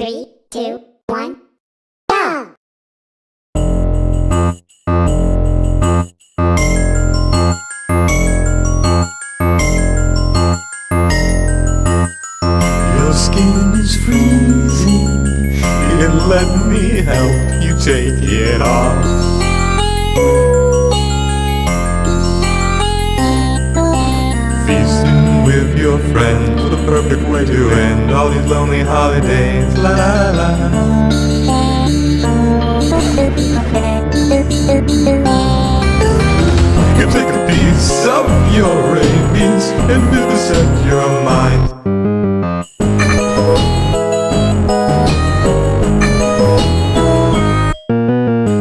Three, two, skin is freezing. Here, let me help you take it off. Feasting with your friends, the perfect way to end all these lonely holidays. La la la. You take a piece of your rabies and vivisect your mind.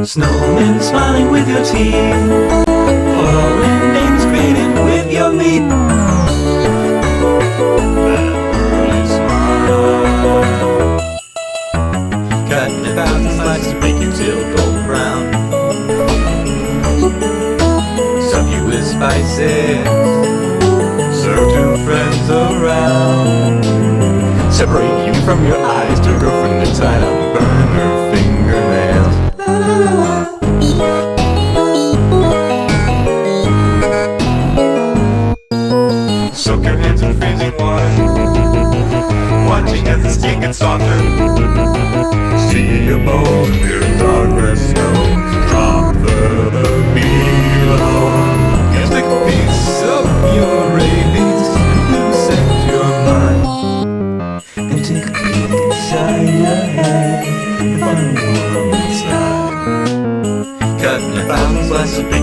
Snowmen smiling with your teeth Following names greeting with your meat. Cutting slices golden brown. Stuff you with spices. Serve two friends around. Separate you from your eyes to girlfriend and tied Your hands in freezing water Watching as the skin gets softer. See a bone near red snow Drop further below take a piece of your rabies And set your mind. And take a peek inside your head. And find the world inside. Cutting a thousand slices, make